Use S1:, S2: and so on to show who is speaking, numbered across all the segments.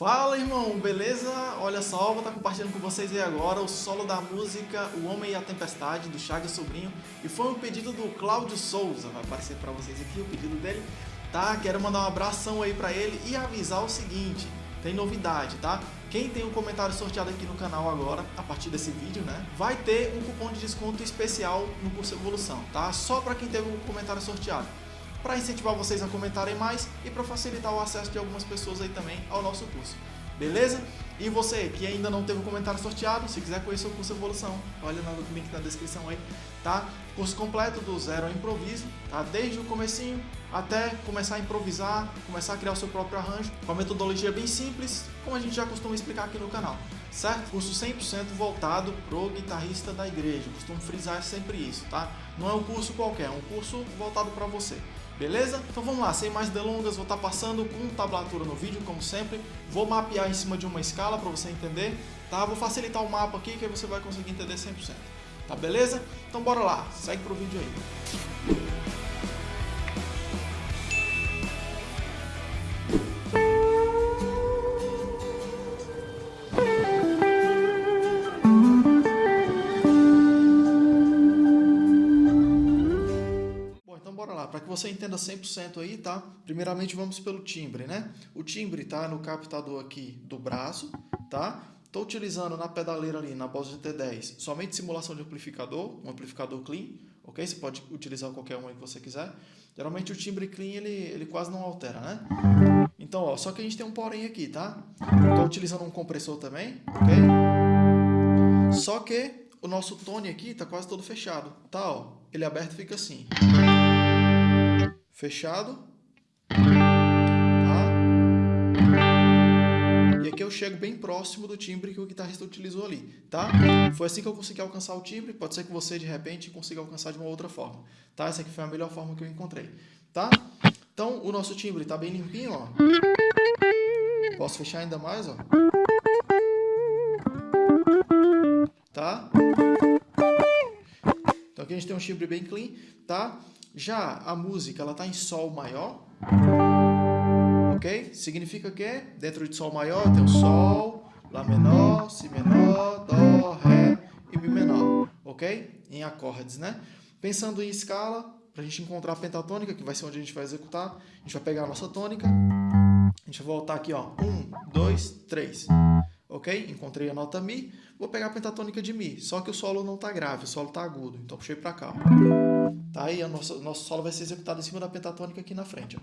S1: Fala irmão, beleza? Olha só, vou estar compartilhando com vocês aí agora o solo da música O Homem e a Tempestade, do Chagas Sobrinho E foi um pedido do Cláudio Souza, vai aparecer para vocês aqui o pedido dele Tá? Quero mandar um abração aí para ele e avisar o seguinte tem novidade, tá? Quem tem um comentário sorteado aqui no canal agora, a partir desse vídeo, né? Vai ter um cupom de desconto especial no curso Evolução, tá? Só para quem teve um comentário sorteado para incentivar vocês a comentarem mais e para facilitar o acesso de algumas pessoas aí também ao nosso curso. Beleza? E você que ainda não teve um comentário sorteado, se quiser conhecer o curso Evolução, olha no link na descrição aí, tá? Curso completo do zero ao improviso, tá? Desde o comecinho até começar a improvisar, começar a criar o seu próprio arranjo, com a metodologia bem simples, como a gente já costuma explicar aqui no canal, certo? Curso 100% voltado pro guitarrista da igreja, costumo frisar sempre isso, tá? Não é um curso qualquer, é um curso voltado para você. Beleza? Então vamos lá, sem mais delongas, vou estar passando com tablatura no vídeo, como sempre. Vou mapear em cima de uma escala para você entender, tá? Vou facilitar o mapa aqui que aí você vai conseguir entender 100%. Tá beleza? Então bora lá, segue pro vídeo aí. Você entenda 100% aí, tá? Primeiramente vamos pelo timbre, né? O timbre tá no captador aqui do braço, tá? Estou utilizando na pedaleira ali, na Boss GT10, somente simulação de amplificador, um amplificador clean, ok? Você pode utilizar qualquer um aí que você quiser. Geralmente o timbre clean, ele, ele quase não altera, né? Então, ó, só que a gente tem um porém aqui, tá? Estou utilizando um compressor também, ok? Só que o nosso tone aqui tá quase todo fechado, tá? Ó, ele aberto fica assim fechado. Tá? E aqui eu chego bem próximo do timbre que o guitarrista utilizou ali, tá? Foi assim que eu consegui alcançar o timbre, pode ser que você de repente consiga alcançar de uma outra forma, tá? Essa aqui foi a melhor forma que eu encontrei, tá? Então, o nosso timbre está bem limpinho, ó. Posso fechar ainda mais, ó. Tá? Então aqui a gente tem um timbre bem clean, tá? Já a música, ela está em Sol maior, ok? Significa que dentro de Sol maior tem o Sol, Lá menor, Si menor, Dó, Ré e Mi menor, ok? Em acordes, né? Pensando em escala, para a gente encontrar a pentatônica, que vai ser onde a gente vai executar, a gente vai pegar a nossa tônica, a gente vai voltar aqui, ó, um, dois, três, ok? Encontrei a nota Mi, vou pegar a pentatônica de Mi, só que o solo não está grave, o solo está agudo, então puxei para cá, ó. Tá? E o nosso, nosso solo vai ser executado em cima da pentatônica aqui na frente. Ó.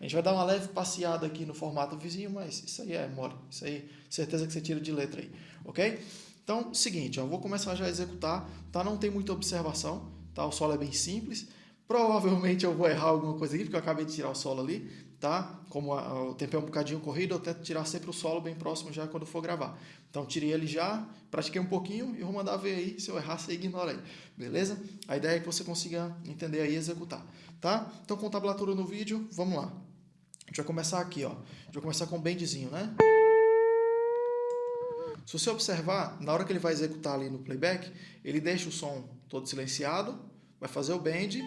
S1: A gente vai dar uma leve passeada aqui no formato vizinho, mas isso aí é mole. Isso aí, certeza que você tira de letra aí, ok? Então, seguinte, ó, vou começar já a executar, tá? Não tem muita observação, tá? O solo é bem simples. Provavelmente eu vou errar alguma coisa aqui, porque eu acabei de tirar o solo ali, tá? Como a, o tempo é um bocadinho corrido, eu tento tirar sempre o solo bem próximo já quando for gravar. Então tirei ele já, pratiquei um pouquinho e vou mandar ver aí, se eu errar você ignora aí, beleza? A ideia é que você consiga entender aí e executar, tá? Então com tablatura no vídeo, vamos lá. A gente vai começar aqui, ó. A gente vai começar com o bendzinho, né? Se você observar, na hora que ele vai executar ali no playback, ele deixa o som todo silenciado, vai fazer o bend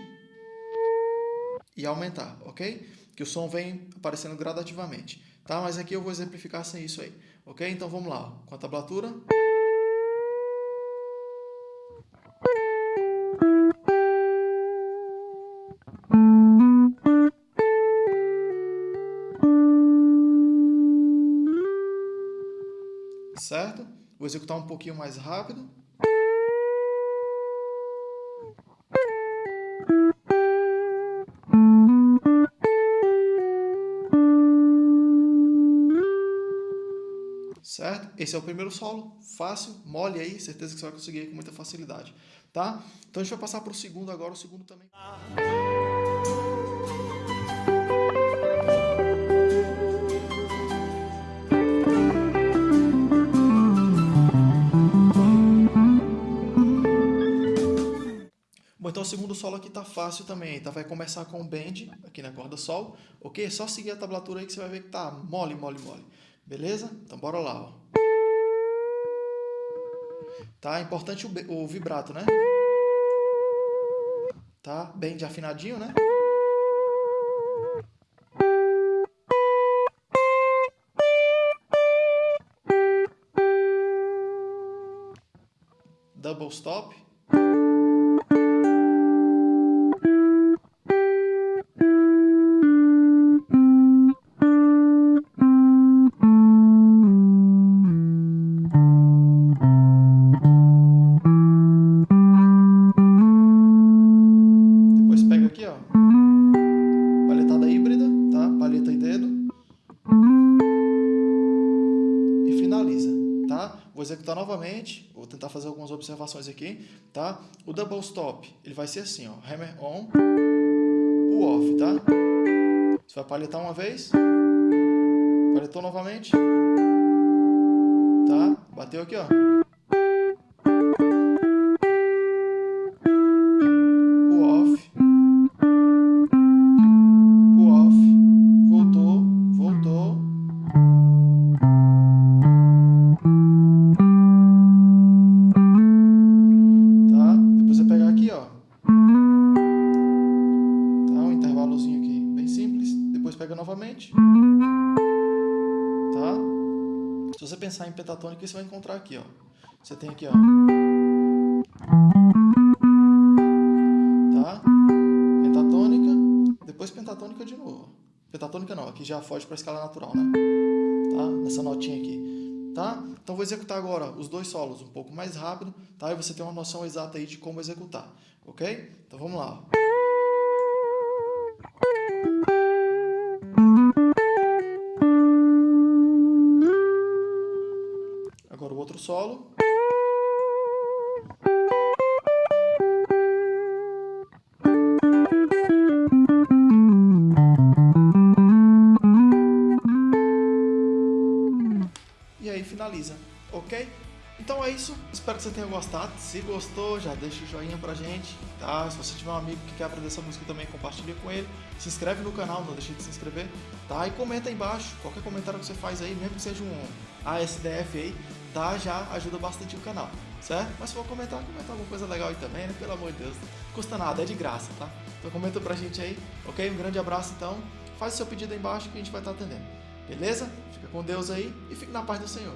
S1: e aumentar, ok? Que o som vem aparecendo gradativamente, tá? Mas aqui eu vou exemplificar sem isso aí, ok? Então vamos lá, com a tablatura. Certo? Vou executar um pouquinho mais rápido. Certo? Esse é o primeiro solo, fácil, mole aí, certeza que você vai conseguir aí com muita facilidade, tá? Então a gente vai passar para o segundo agora, o segundo também. Bom, então o segundo solo aqui tá fácil também, tá? Vai começar com o bend aqui na corda sol, ok? Só seguir a tablatura aí que você vai ver que tá mole, mole, mole. Beleza? Então bora lá, ó. Tá? É importante o, o vibrato, né? Tá? Bem de afinadinho, né? Double stop. Vou executar novamente, vou tentar fazer algumas observações aqui, tá? O double stop, ele vai ser assim, ó. Hammer on, pull off, tá? Você vai paletar uma vez, paletou novamente, tá? Bateu aqui, ó. Pega novamente. Tá? Se você pensar em pentatônica, você vai encontrar aqui, ó. Você tem aqui, ó. Tá? Pentatônica, depois pentatônica de novo. Pentatônica não, aqui já foge para a escala natural, né? Tá? Nessa notinha aqui. Tá? Então vou executar agora os dois solos um pouco mais rápido, tá? E você tem uma noção exata aí de como executar, ok? Então vamos lá. Agora solo. E aí finaliza, ok? Então é isso, espero que você tenha gostado. Se gostou, já deixa o joinha pra gente, tá? Se você tiver um amigo que quer aprender essa música também, compartilha com ele. Se inscreve no canal, não deixe de se inscrever, tá? E comenta aí embaixo, qualquer comentário que você faz aí, mesmo que seja um ASDF aí, tá? Já ajuda bastante o canal, certo? Mas se for comentar, comenta alguma coisa legal aí também, né? Pelo amor de Deus, não custa nada, é de graça, tá? Então comenta pra gente aí, ok? Um grande abraço então, faz o seu pedido aí embaixo que a gente vai estar atendendo, beleza? Fica com Deus aí e fique na paz do Senhor.